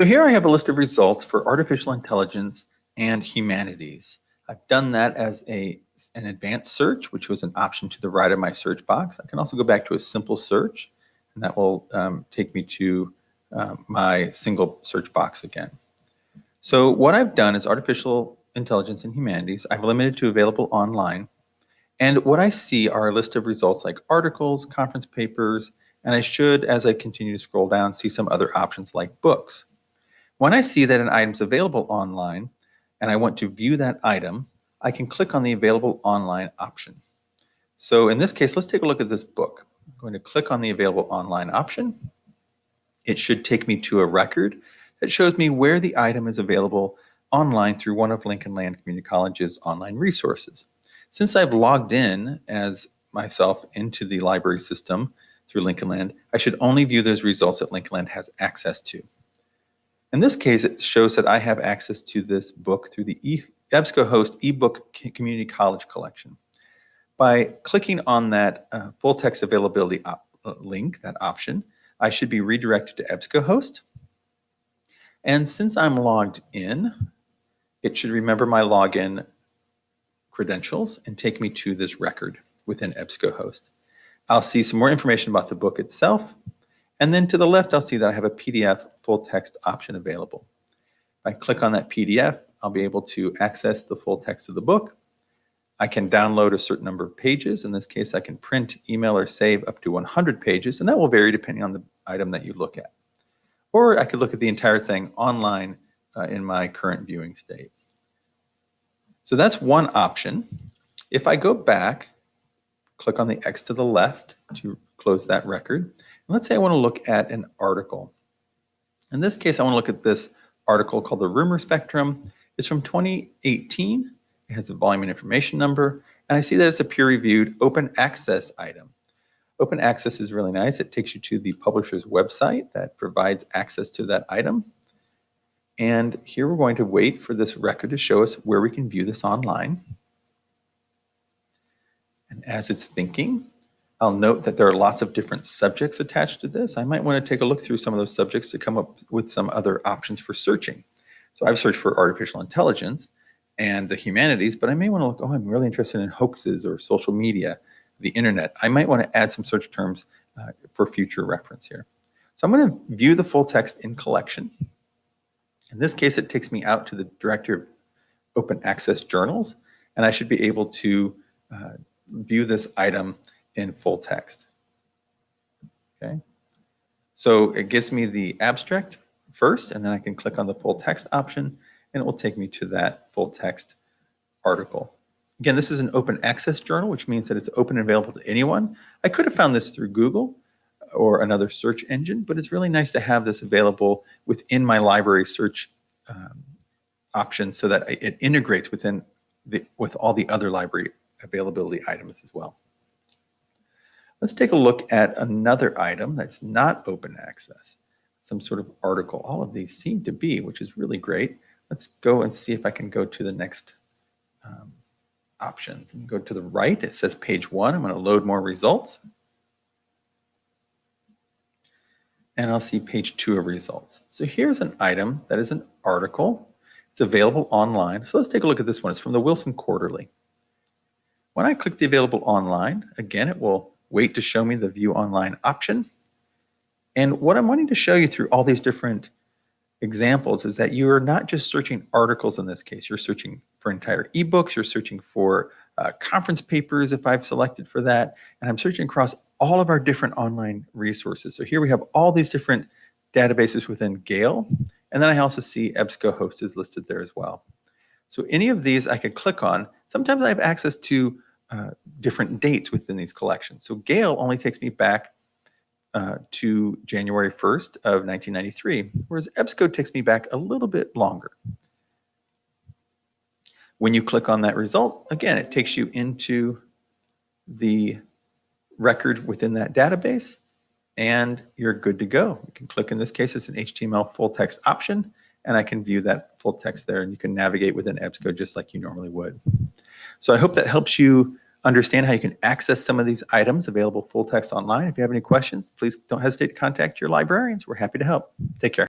So here I have a list of results for artificial intelligence and humanities. I've done that as a, an advanced search, which was an option to the right of my search box. I can also go back to a simple search, and that will um, take me to uh, my single search box again. So what I've done is artificial intelligence and humanities. I've limited to available online. And what I see are a list of results like articles, conference papers, and I should, as I continue to scroll down, see some other options like books. When I see that an item is available online and I want to view that item, I can click on the available online option. So in this case, let's take a look at this book. I'm going to click on the available online option. It should take me to a record that shows me where the item is available online through one of Lincoln Land Community College's online resources. Since I've logged in as myself into the library system through Lincoln Land, I should only view those results that Lincoln Land has access to. In this case, it shows that I have access to this book through the e EBSCOhost eBook Community College collection. By clicking on that uh, full text availability uh, link, that option, I should be redirected to EBSCOhost. And since I'm logged in, it should remember my login credentials and take me to this record within EBSCOhost. I'll see some more information about the book itself. And then to the left, I'll see that I have a PDF full text option available. If I click on that PDF, I'll be able to access the full text of the book. I can download a certain number of pages. In this case, I can print, email, or save up to 100 pages, and that will vary depending on the item that you look at. Or I could look at the entire thing online uh, in my current viewing state. So that's one option. If I go back, click on the X to the left to close that record. And let's say I want to look at an article. In this case, I want to look at this article called The Rumor Spectrum. It's from 2018. It has a volume and information number. And I see that it's a peer-reviewed open access item. Open access is really nice. It takes you to the publisher's website that provides access to that item. And here we're going to wait for this record to show us where we can view this online. And as it's thinking, I'll note that there are lots of different subjects attached to this. I might want to take a look through some of those subjects to come up with some other options for searching. So I've searched for artificial intelligence and the humanities, but I may want to look, oh, I'm really interested in hoaxes or social media, the internet. I might want to add some search terms uh, for future reference here. So I'm going to view the full text in collection. In this case, it takes me out to the Directory of Open Access Journals, and I should be able to uh, view this item in full text. Okay, so it gives me the abstract first, and then I can click on the full text option, and it will take me to that full text article. Again, this is an open access journal, which means that it's open and available to anyone. I could have found this through Google or another search engine, but it's really nice to have this available within my library search um, options so that it integrates within the, with all the other library availability items as well. Let's take a look at another item that's not open access, some sort of article. All of these seem to be, which is really great. Let's go and see if I can go to the next um, options and go to the right. It says page one. I'm going to load more results. And I'll see page two of results. So here's an item that is an article. It's available online. So let's take a look at this one. It's from the Wilson Quarterly. When I click the available online, again, it will wait to show me the view online option. And what I'm wanting to show you through all these different examples is that you are not just searching articles in this case, you're searching for entire ebooks, you're searching for uh, conference papers if I've selected for that, and I'm searching across all of our different online resources. So here we have all these different databases within Gale, and then I also see EBSCOhost is listed there as well. So any of these I could click on. Sometimes I have access to uh, different dates within these collections. So Gale only takes me back uh, to January 1st of 1993, whereas EBSCO takes me back a little bit longer. When you click on that result, again, it takes you into the record within that database and you're good to go. You can click, in this case, it's an HTML full text option and I can view that full text there and you can navigate within EBSCO just like you normally would. So I hope that helps you understand how you can access some of these items available full text online. If you have any questions, please don't hesitate to contact your librarians. We're happy to help. Take care.